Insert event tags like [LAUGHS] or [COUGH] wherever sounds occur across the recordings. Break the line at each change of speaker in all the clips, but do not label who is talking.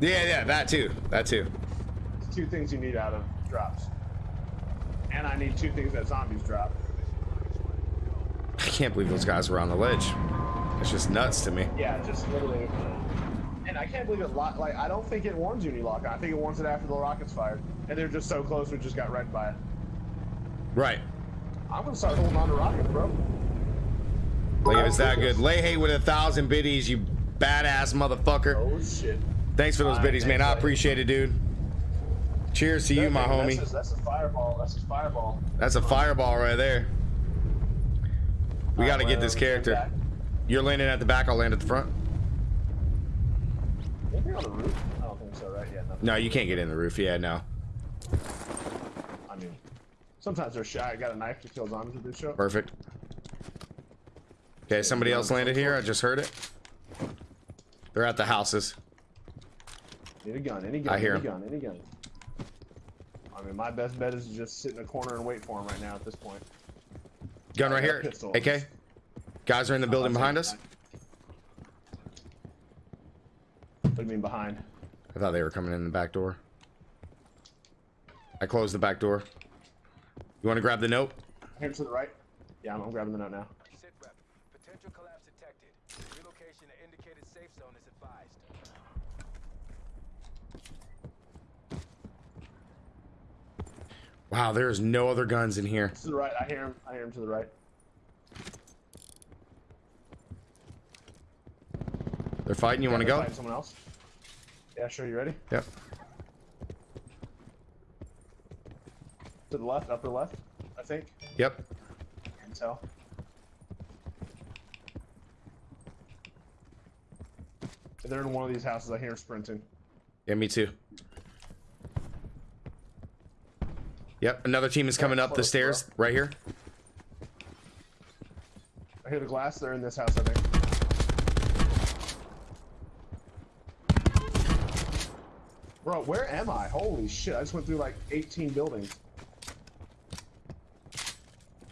Yeah, yeah, that too. That too.
It's two things you need out of drops. And I need two things that zombies drop.
I can't believe those guys were on the ledge. It's just nuts to me.
Yeah, just literally. And I can't believe it. Lo- like I don't think it warns you when you lock on. I think it warns it after the rocket's fired, and they're just so close we just got wrecked by it.
Right.
I'm gonna start holding on to rockets, bro.
Like if it's that good. Lay hate with a thousand biddies, you badass motherfucker.
Oh shit.
Thanks for those
Alright,
biddies, man. I appreciate it, dude. Cheers to you, my
That's
homie.
That's a fireball. That's a fireball.
That's a fireball right there. We gotta get this character. You're landing at the back, I'll land at the front.
Anything on the roof? I don't think so, right? Yeah, nothing.
No, you can't get in the roof. Yeah, no.
I mean, sometimes they're shy. I got a knife to kill zombies with this show.
Perfect. Okay, somebody else landed here. I just heard it. They're at the houses.
Need a gun. Any gun.
I hear
any
him.
gun. Any gun. I mean, my best bet is to just sit in a corner and wait for him right now at this point.
Gun right here.
pistol.
AK. Guys are in the building behind us.
What do you mean behind?
I thought they were coming in the back door. I closed the back door. You want to grab the note?
Here to the right. Yeah, I'm, I'm grabbing the note now.
Sit rep. Potential collapse detected. Relocation to indicated safe zone is advised.
Wow, there's no other guns in here.
To the right. I hear him. I hear him to the right.
They're fighting. You want to go?
Someone else. Yeah, sure. You ready?
Yep.
To the left, upper left. I think.
Yep.
Can tell. If they're in one of these houses, I hear sprinting.
Yeah, me too. Yep, another team is coming up the stairs right here.
I hear the glass. They're in this house, I think. Bro, where am I? Holy shit! I just went through like 18 buildings.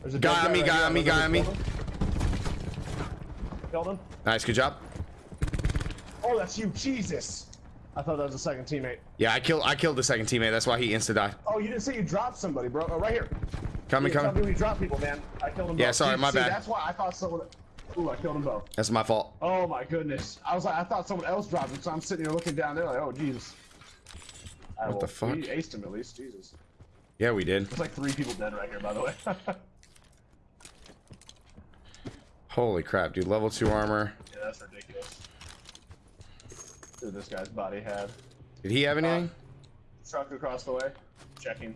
There's a
Guy on me,
right
guy on me,
I don't know
guy on me.
Killed him.
Nice, good job.
Oh, that's you, Jesus! I thought that was a second teammate.
Yeah, I killed I killed the second teammate. That's why he insta died.
Oh, you didn't say you dropped somebody, bro. Oh, right here.
Coming,
tell me
coming.
when you drop people, man. I killed them
Yeah,
both.
sorry,
See-
my
see,
bad.
That's why I thought someone. Ooh, I killed them both.
That's my fault.
Oh my goodness. I was like, I thought someone else dropped him, so I'm sitting here looking down there like, oh Jesus.
What
will-
the fuck?
We aced him at least, Jesus.
Yeah, we did.
There's like three people dead right here, by the way. [LAUGHS]
Holy crap, dude. Level two armor.
yeah, that's ridiculous. This guy's body had.
Did he have uh, anything?
Truck across the way. Checking.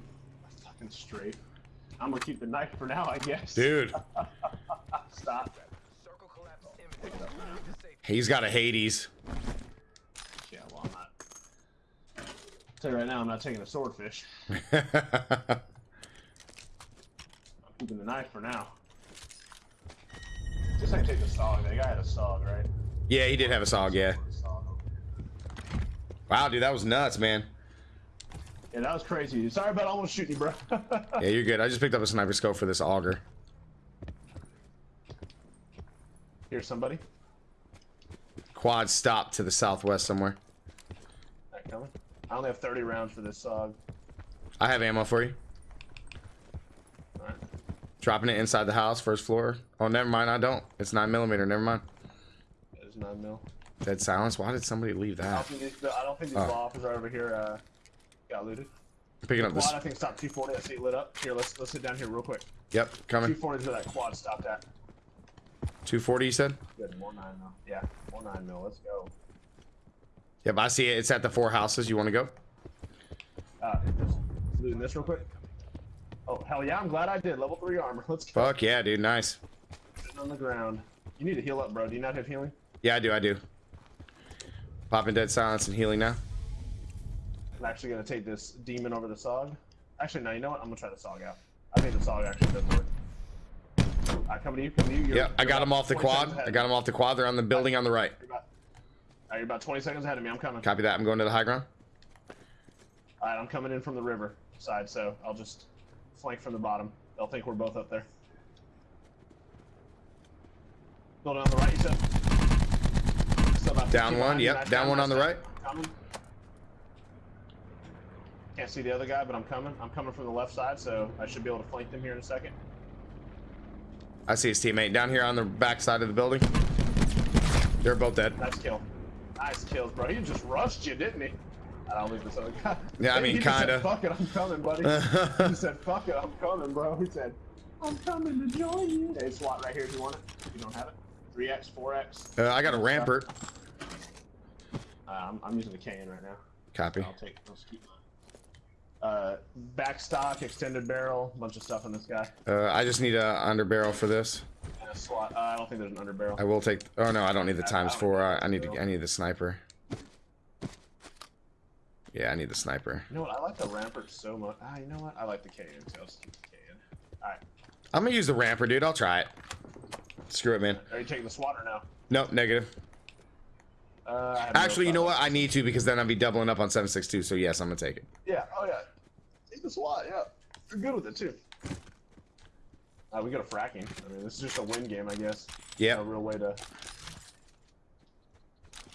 Fucking straight. I'm gonna keep the knife for now, I guess.
Dude, [LAUGHS]
Stop.
Circle collapse imminent. Move to safety.
he's got a Hades.
Yeah, well, I'm not. tell you right now, I'm not taking a swordfish. [LAUGHS] I'm keeping the knife for now. Just like take the Saug. That guy had a Saug, right?
Yeah, he did have a Saug, yeah. Wow, dude, that was nuts, man.
Yeah, that was crazy. Sorry about almost shooting you, bro. [LAUGHS]
Yeah, you're good. I just picked up a sniper scope for this auger.
Here's somebody.
Quad stop to the southwest somewhere.
Coming. I only have 30 rounds for this Saug.
I have ammo for you.
Alright.
Dropping it inside the house, first floor. Oh, never mind. I don't. It's nine millimeter. Never mind.
It's 9 mil.
Dead silence. Why did somebody leave
I don't
that?
think these, I don't think these
Oh.
law officers are over here uh, got looted.
Picking up this.
Quad, I think stopped 240. I see it lit up. Here, let's let's sit down here real quick.
Yep, coming.
240 is where that quad stopped at.
240, you said?
Good, more 9 mil. Yeah, more 9 mil. Let's go.
Yep, I see it. It's at the four houses. You want to go?
Uh, just looting this real quick. Oh, hell yeah, I'm glad I did. Level 3 armor. Let's go.
Fuck yeah, dude. Nice.
Sitting on the ground. You need to heal up, bro. Do you not have healing?
Yeah, I do. I do. Popping dead silence and healing now.
I'm actually gonna take this demon over the Saug. Actually, no, you know what? I'm gonna try the Saug out. I think the Saug actually does work. Alright, coming to you, coming to you. You're,
Yep, I got him off the quad. I got him off the quad. They're on the building on the right.
You're about, alright, you're about 20 seconds ahead of me. I'm coming.
Copy that. I'm going to the high ground.
Alright, I'm coming in from the river side, so I'll just flank from the bottom. They'll think we're both up there. Building on the right, you said?
Down one,
behind
yep, down one on the right.
Coming. Can't see the other guy, but I'm coming. I'm coming from the left side, so I should be able to flank them here in a second.
I see his teammate down here on the back side of the building. They're both dead.
Nice kill. Nice kills, bro. He just rushed you, didn't he? I don't leave this other guy.
Yeah, I [LAUGHS] mean, kinda.
Fuck it, I'm coming, buddy. [LAUGHS] he said, fuck it, I'm coming, bro. He said, I'm coming to join you. Hey, SWAT right here if you want it. If you don't have it. 3x, 4x.
Uh, I got a rampart.
Uh, I'm, I'm using the Cayenne right now.
Copy.
I'll take, I'll just keep mine. Uh, back stock, extended barrel, bunch of stuff on this guy.
Uh, I just need a under barrel for this.
And a SWAT. Uh, I don't think there's an under barrel.
I will take. Oh no, I don't need the times four. I, I need to. I need the sniper. Yeah, I need the sniper.
You know what? I like the rampart so much. Ah, you know what? I like the Cayenne, so I'll just keep the Cayenne. Alright.
I'm gonna use the rampart, dude. I'll try it. Screw it, man.
Are you taking the swatter now?
Nope, negative.
Uh, have no
Actually, you know what? I need to because then I'll be doubling up on 762. So yes, I'm gonna take it.
Yeah, oh yeah. Take the SWAT, yeah. You're good with it too. Uh, we got a fracking. I mean, this is just a win game, I guess.
Yeah.
No real way to.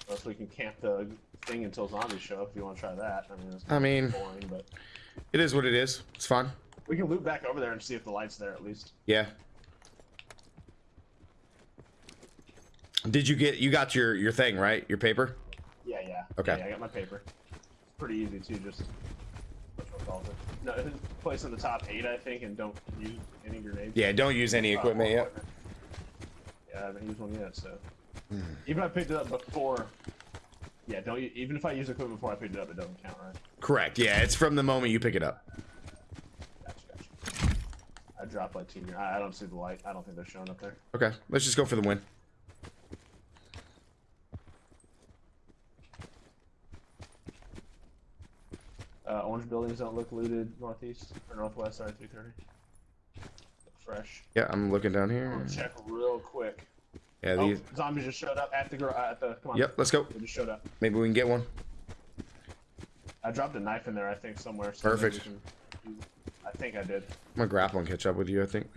Unless we can camp the thing until zombies show up if you want to try that. I mean, it's
I mean,
boring, but
it is what it is. It's fun.
we can loop back over there and see if the light's there at least.
Yeah. Did you get? You got your your thing right? Your paper?
Yeah, yeah.
Okay.
Yeah, I got my paper. It's pretty easy too. Just? No, [LAUGHS] place in the top eight, I think, and don't use any grenades.
Yeah. Don't use any
Uh,
equipment yet.
Yeah, I haven't used one yet, so.
Hmm.
Even if I picked it up before. Yeah, don't. Even if I use equipment before I picked it up, it doesn't count, right?
Correct. Yeah. It's from the moment you pick it up.
Gotcha, gotcha. I dropped like two. I I don't see the light. I don't think they're showing up there.
Okay. Let's just go for the win.
Orange buildings don't look looted northeast or northwest. Sorry, 330. Fresh.
Yeah. I'm looking down here.
check real quick.
Yeah.
Oh,
These.
zombies just showed up at the uh, at the. Come on.
Yep. Let's go.
They just showed up.
Maybe we can get one.
I dropped a knife in there, I think, somewhere. so
Perfect.
can I think I did.
I'm gonna grapple and catch up with you. I think.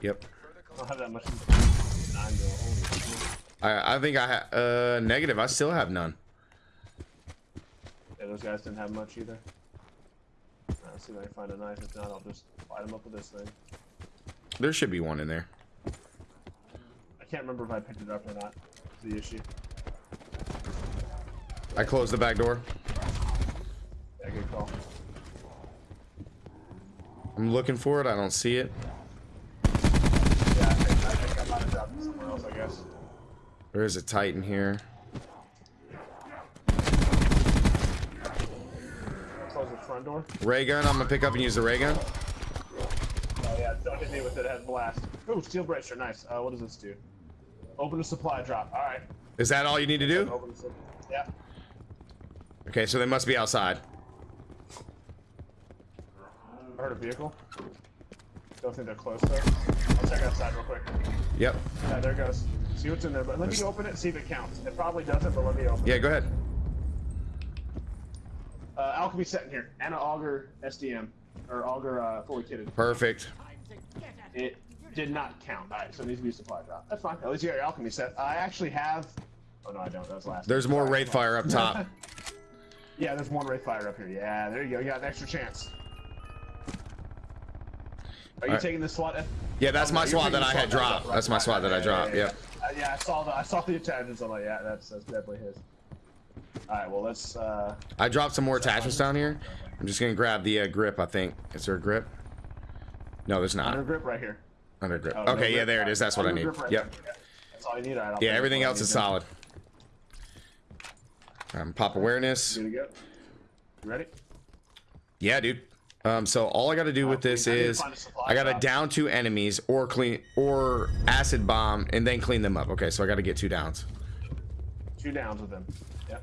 Yep.
I don't have that much. Nine to holy shit.
I I think I ha uh negative. I still have none.
Those guys didn't have much either. Alright, let's see if I can find a knife. If not, I'll just light them up with this thing.
There should be one in there.
I can't remember if I picked it up or not. That's the issue.
I closed the back door.
Yeah, good call.
I'm looking for it. I don't see it.
Yeah, I think I, think I might have dropped it somewhere else, I guess.
There is a Titan here.
Close the front door.
Ray gun. I'm gonna pick up and use the ray gun.
Oh yeah, don't hit me with it. It has blast. Ooh, steel bracer, nice. Uh, what does this do? Open a supply drop. All right.
Is that all you need to do?
Open the sup- Yeah.
Okay, so they must be outside.
I heard a vehicle. Don't think they're close though. I'll check outside real quick.
Yep.
Yeah, there it goes. See what's in there, but let me open it and see if it counts. It probably doesn't, but let me open
Yeah,
it.
go ahead.
Uh, alchemy set in here. Anna Auger SDM. Or Auger uh, fully kitted.
Perfect.
It did not count. Alright, so it needs to be a supply drop. That's fine. At least you got your alchemy set. I actually have. Oh no, I don't. That was last.
There's more
Sorry.
Wraith Fire up top. [LAUGHS]
Yeah, there's one Wraith Fire up here. Yeah, there you go. You got an extra chance. Are you
Alright.
taking this slot?
Yeah, that's
Oh,
my
no,
SWAT that I had
slot.
dropped.
Right,
That's my
right,
SWAT
right,
that I dropped.
yeah,
Yep.
yeah. Uh, yeah, I saw the I saw the attachments. I'm like, yeah, that's that's definitely his. All right, well let's. uh
I dropped some more attachments down here. I'm just gonna grab the uh, grip. I think. Is there a grip? No, there's not.
Under grip right here.
Under grip.
Oh, no
Okay, yeah,
grip.
there it is. That's what I need.
right
Yep.
there. Yeah, That's all you need. All right, I'll
Yeah, everything else is solid. Um, pop awareness.
Good to go. You ready?
Yeah, dude. Um, so all I got to do with this is
find a supply
I got to down two enemies or clean or acid bomb and then clean them up. Okay, so I got to get two downs.
Two downs with them. Yep.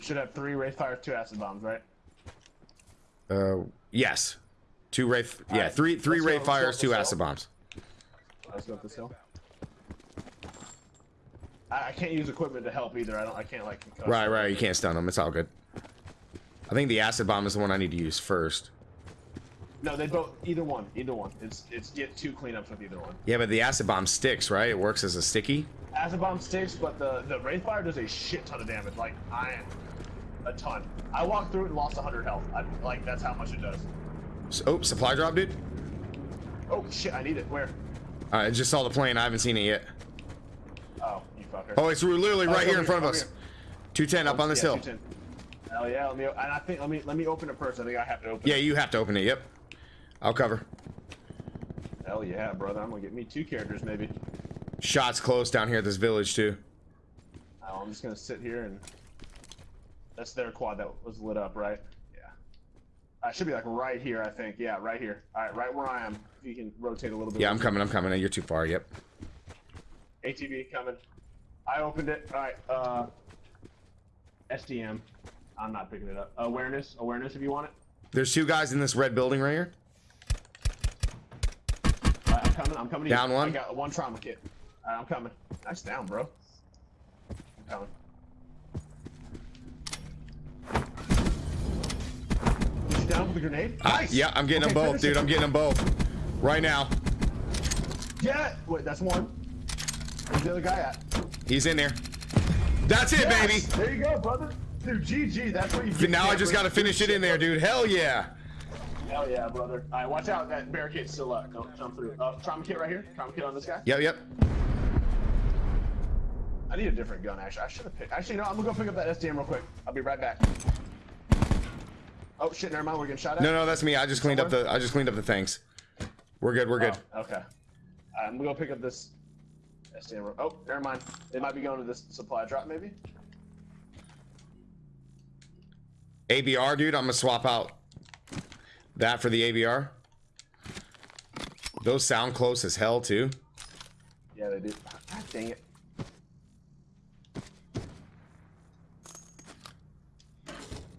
Should have three Wraith Fire, two acid bombs, right?
Uh, yes, two wraith. Yeah,
Alright,
three three wraith fires, two acid bombs.
Let's go up this hill. I, I can't use equipment to help either. I don't. I can't like.
Right, right. You can't stun them. It's all good. I think the acid bomb is the one I need to use first.
No, they both. Either one. Either one. It's it's get two cleanups with either one.
Yeah, but the acid bomb sticks, right? It works as a sticky.
Acid bomb sticks, but the the wraith fire does a shit ton of damage. Like I, a ton. I walked through it and lost 100 health. I, like that's how much it does.
S- Oh, supply drop, dude.
Oh shit! I need it. Where?
Right, I just saw the plane. I haven't seen it yet.
Oh, you fucker.
Oh, it's literally
Oh,
right
it's
here in front of
oh,
us.
here.
210 up oh, on this
Yeah,
hill.
210. Hell yeah! Let me. And I think let me let me open it first. I think I have to open.
Yeah,
it.
you have to open it. Yep. I'll cover.
Hell yeah, brother! I'm gonna get me two characters maybe.
Shots close down here at this village too.
Oh, I'm just gonna sit here and. That's their quad that was lit up, right? Yeah. I should be like right here, I think. Yeah, right here. All right, right where I am. If you can rotate a little bit.
Yeah, I'm coming. I'm coming. You're too far. Yep.
ATV coming. I opened it. All right. Uh, SDM. I'm not picking it up. Awareness. Awareness if you want it.
There's two guys in this red building right here.
Right, I'm coming. I'm coming.
Down one.
I got one trauma kit. Right, I'm coming. Nice down, bro. I'm coming. Is you down with the grenade?
I-
Nice.
yeah, I'm getting
Okay,
them both, dude.
it.
I'm getting them both. Right now.
Yeah. Wait, that's one. Where's the other guy at?
He's in there. That's it,
Yes!
baby.
There you go, brother. Dude, GG. That's what you get.
Now I just gotta finish it in there, dude. Hell yeah.
Hell yeah, brother. All right, watch out. That barricade's still up. Don't jump through. Uh, trauma kit right here. Trauma kit on this guy.
Yep, yep.
I need a different gun, actually. I should have picked. Actually, no, I'm gonna go pick up that SDM real quick. I'll be right back. Oh shit! Never mind. We're getting shot at.
No, no, that's me. I just cleaned up the. I just cleaned up the things. We're good. We're good.
Oh, okay. Right, I'm gonna go pick up this SDM. Oh, never mind. They might be going to this supply drop, maybe.
ABR, dude. I'm gonna swap out that for the ABR. Those sound close as hell too.
Yeah, they do. God dang it.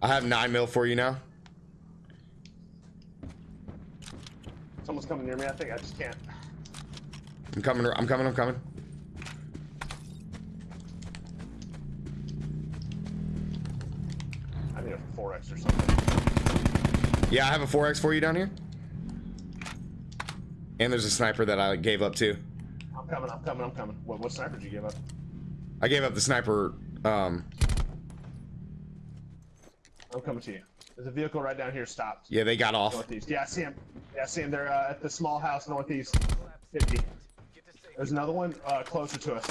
I have nine mil for you now.
Someone's coming near me. I think I just can't.
I'm coming. I'm coming. I'm coming.
I need a 4x or something.
Yeah, I have a 4x for you down here. And there's a sniper that I gave up too.
I'm coming. I'm coming. I'm coming. What, what sniper did you give up?
I gave up the sniper. Um,
I'm coming to you. There's a vehicle right down here. Stopped.
yeah, they got off.
Northeast. Yeah, I see him. Yeah, I see him. They're uh, at the small house northeast. 50.
Get to safety.
There's another one uh, closer to us.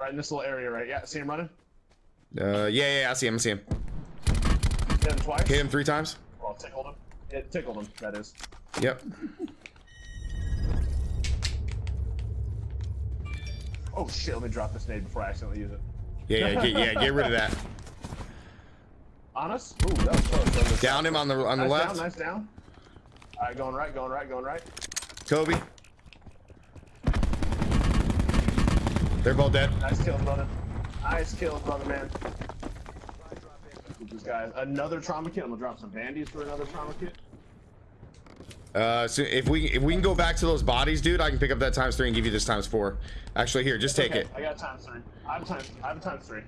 Right in this little area, right? Yeah, see him running?
Uh, yeah, yeah, I see him. I see him.
Hit him twice?
Hit him three times.
Well, tickled him. It tickled him, that is.
Yep.
Oh shit, let me drop this nade before I accidentally use it.
Yeah, yeah, get, yeah. Get rid of that. [LAUGHS]
On us? Ooh, that was close.
Down him on the on the
nice
left.
Down, nice down. Alright, going right, going right, going right.
Kobe. They're both dead.
Nice kill, brother. Nice kill, brother, man. This guy, another trauma kit. I'm gonna drop some bandies for another trauma kit.
Uh, so if we if we can go back to those bodies, dude, I can pick up that times three and give you this times four. Actually, here, just take
Okay,
it.
I got times three. I have times. I have a times three.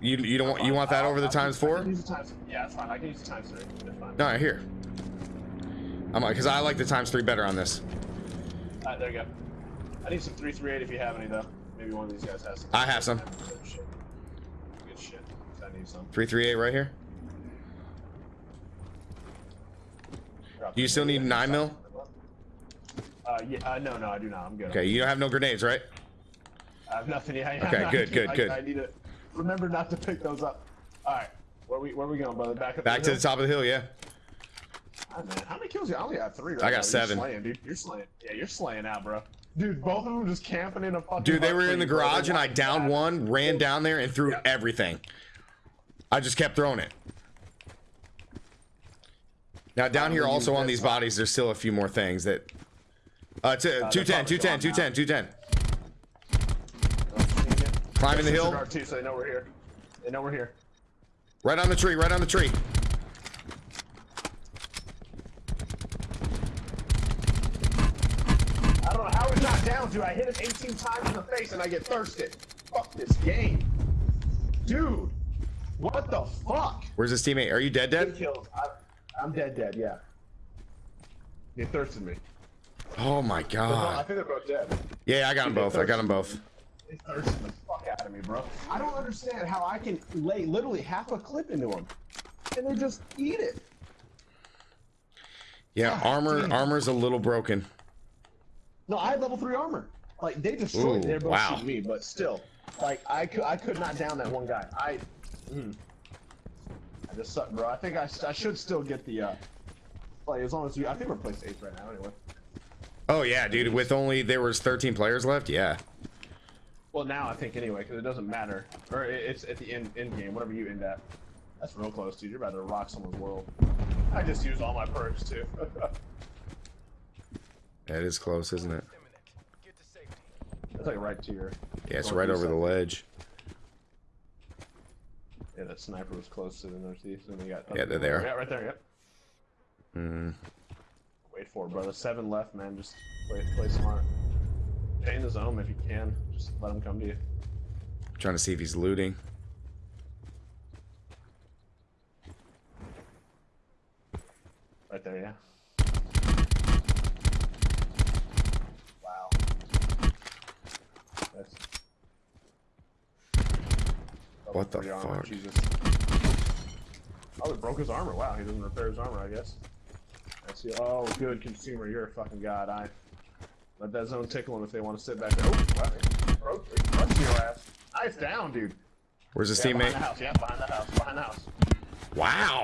You you don't want you want that over the times four?
can use the times. Yeah, it's fine. I can use the times three. That's fine.
No, here. I'm cause I like the times three better on this.
Alright, there you go. I need some 338 if you have any though. Maybe one of these guys has some.
I have some.
Good shit. Good shit. I need some.
Three three eight right here. Do you still need nine mil?
Uh, yeah, uh, no, no, I do not. I'm good.
Okay, you don't have no grenades, right?
I have nothing. Yeah,
Okay, [LAUGHS] good, good,
I,
good.
I need to remember not to pick those up. All right, where we where we going, brother? Back up.
Back to the top of the hill, yeah.
Ah, man, how many kills? You? I only got three. Right
I got
now.
seven.
You're slaying, dude. You're slaying. Yeah, you're slaying out, bro. Dude, both of them just camping in a fucking.
Dude, they were in the
you, bro. They
garage and I downed one, ran down there and threw
Yeah.
everything. I just kept throwing it. Now down here also on these bodies, there's still a few more things that. Uh, t- 210, 210, 210, 210. Climbing the hill.
Too, so they know we're here. They know we're here.
Right on the tree, right on the tree.
I don't know how he's not down, dude. I hit him 18 times in the face and I get thirsted. Fuck this game. Dude, what the fuck?
Where's his teammate? Are you dead, dead?
kills. I, I'm dead, dead, yeah. They thirsted me.
Oh my god.
I think they're both dead.
Yeah, I got them both. I got them both.
They thirsted the fuck out of me, bro. I don't understand how I can lay literally half a clip into them, and they just eat it.
Yeah,
God
armor
damn.
armor's a little broken.
No, I had level three armor. Like they destroyed. They're both
wow.
shooting me, but still, like I could, I could not down that one guy. I, mm. I just suck, bro. I think I, I should still get the, uh, like as long as you, I think we're placed eighth right now anyway.
Oh yeah, dude. With only there was 13 players left. Yeah.
Well, now I think anyway, because it doesn't matter, or it, it's at the end end game, whatever you end at. That's real close, dude. You're about to rock someone's world. I just used all my perks too. [LAUGHS]
That is close, isn't it?
Imminent. Get to safety.
That's like right to your.
Yeah, it's right over the ledge.
Yeah, that sniper was close to the northeast, and they got.
Yeah, they're there.
Yeah, right there. Yep.
Mm.
Wait for it, brother. Seven left, man. Just play, play smart. Stay in the zone if you can. Just let them come to you.
Trying to see if he's looting.
Right there, yeah. Wow. That's...
What the
armor,
fuck?
Jesus. Oh, it broke his armor. Wow, he doesn't repair his armor, I guess. I see. Oh, good consumer. You're a fucking god. I let that zone tickle him if they want to sit back there. Oh, wow. Broke, your ass. Nice down, dude.
Where's his
Yeah, behind
teammate?
the house. Yeah, behind the house. Behind the house.
Wow.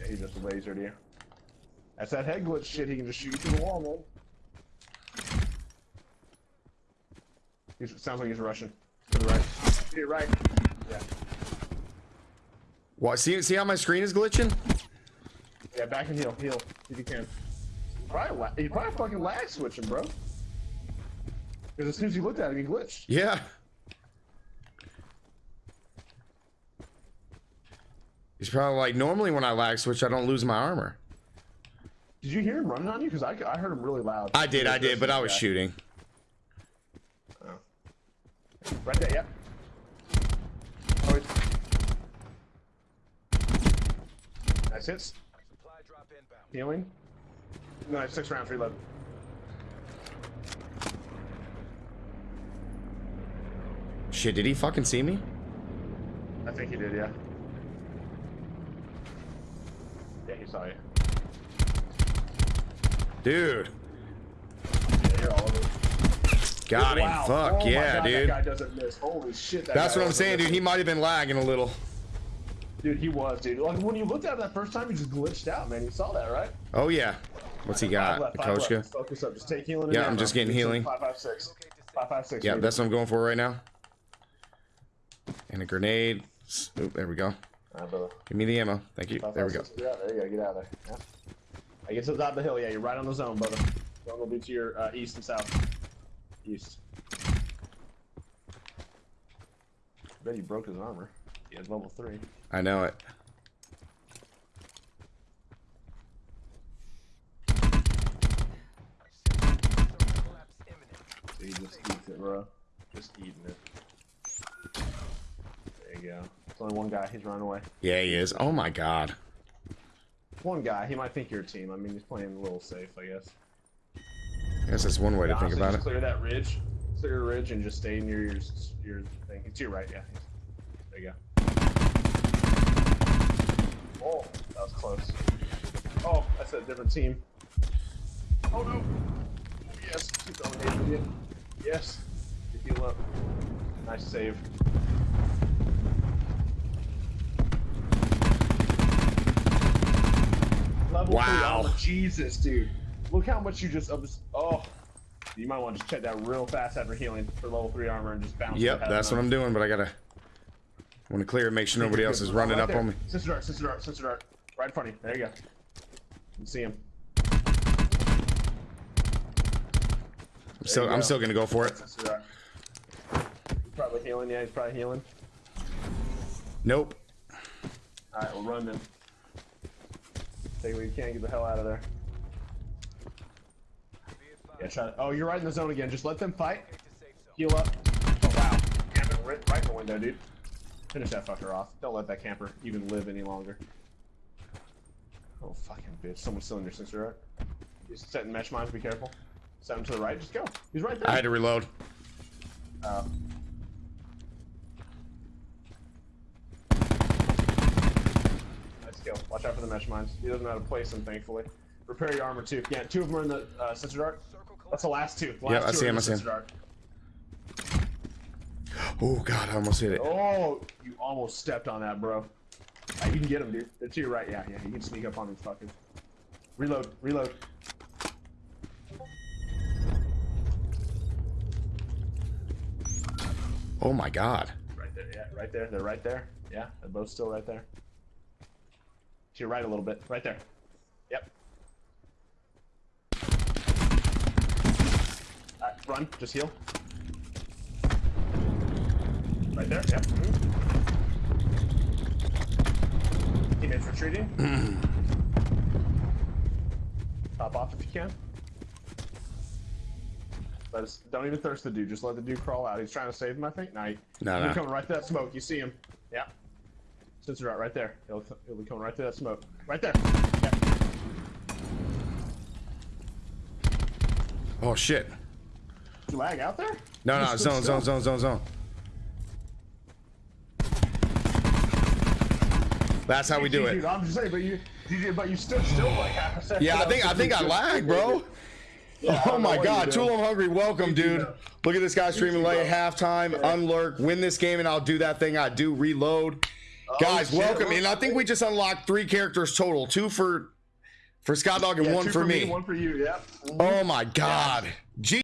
Yeah, he just lasered you. That's that head glitch shit. He can just shoot you through the wall, man. He sounds like he's rushing. To the right. To your right. Yeah.
What? See, see how my screen is glitching?
Yeah, back and heal. Heal. If you can. Probably, he probably fucking lag switching, bro. Because as soon as you looked at him, he glitched.
Yeah. He's probably like, normally when I lag switch, I don't lose my armor.
Did you hear him running on you? Because I, I heard him really loud.
I did, I did, but I was shooting. Oh.
Right there, yep. It's... Nice hits.
Supply drop inbound.
Healing. No, six rounds, reload.
Shit, did he fucking see me?
I think he did, yeah. Yeah, he saw you.
Dude.
Yeah, you're all over.
Got him.
Wow.
Fuck
Oh
yeah,
God, That
dude.
guy doesn't miss. Holy shit. That
That's what I'm saying,
miss.
dude. He might have been lagging a little.
Dude, he was, dude. Like when you looked at him that first time, he just glitched out, man. You saw that, right?
Oh yeah. What's he got?
left,
A
five left.
Koshka?
Focus up. Just take healing.
Yeah, I'm just getting
a
healing.
Five, five, six. Five, five, six.
Yeah,
baby.
that's what I'm going for right now. And a grenade. Oop, there we go.
All right.
Give me the ammo. Thank you.
Five,
There we go.
six. Yeah, there you go. Get out of there. Yeah. I get to the top of the hill. Yeah, you're right on the zone, brother. Zone will be to your uh, east and south. East. bet he broke his armor. He has level three.
I know it.
He just eats it, bro. Just eating it. There you go. It's only one guy. He's running away.
Yeah, he is. Oh my god.
One guy. He might think you're a team. I mean, he's playing a little safe, I guess.
I guess that's one way to think about
just
it.
Clear that ridge. Clear ridge and just stay near your your thing. It's to your right, yeah. There you go. Oh, that was close. Oh, that's a different team. Oh no. Yes, keep going, Adrian. Yes. You heal up. Nice save. Level
Wow.
three. Oh, Jesus, dude. Look how much you just. Oh. You might want to just check that real fast after healing for level three armor and just bounce.
Yep, that's what I'm doing, but I gotta want to clear and make sure nobody else is running up on me.
Sensor Dart, Sensor Dart, Sensor Dart. Right in front of you. There you go. You can see him.
I'm still, I'm
go.
still gonna go for it.
He's probably healing. Yeah, he's probably healing.
Nope.
Alright, we'll run then. Take what you can, get the hell out of there.
Be advised.
Yeah, try to, Oh, you're right in the zone again. Just let them fight.
Get to safe zone.
Heal up. Oh, wow. Camping right, right in the window, dude. Finish that fucker off. Don't let that camper even live any longer. Oh, fucking bitch. Someone's still in your sister, right? He's setting mesh mines. Be careful. Set him to the right. Just go. He's right there.
I had to reload.
Uh, nice kill. Watch out for the mesh mines. He doesn't know how to place them, thankfully. Repair your armor too. Yeah, two of them are in the uh, sensor dart. That's the last two. The
Yeah,
last
I see him, I see him. Oh god, I almost hit it.
Oh, you almost stepped on that, bro. Ah, you can get him, dude. They're to your right. Yeah, yeah. You can sneak up on these fuckers. Reload. Reload.
Oh my god.
Right there. Yeah, right there. They're right there. Yeah, they're both still right there. To your right a little bit. Right there. Yep. Alright, run. Just heal. Right there. Yep. mhm. Teammates retreating. [CLEARS THROAT] Top off if you can. Let us, don't even thirst the dude. Just let the dude crawl out. He's trying to save him, I think. No, he,
No,
he's
no.
coming right to that smoke. You see him? Yeah. Sensor right, right there. He'll, he'll be coming right to that smoke. Right there.
Oh shit.
You lag out there?
No, no, [LAUGHS] zone, zone, zone, zone, zone. That's how we do
Dude,
it.
I'm just saying, but you, but you stood still like half a second.
Yeah, I think I think I lagged, bro. [LAUGHS]
Yeah,
Oh my god. Tool hungry, welcome, dude. Look at this guy streaming late, halftime, unlurk, win this game, and I'll do that thing I do, reload. Oh, Guys,
Oh, shit,
welcome. And I think we just unlocked three characters total. Two for for Scott Dog and
Yeah,
one for me.
One for you. Yep. Mm-hmm.
Oh my god. G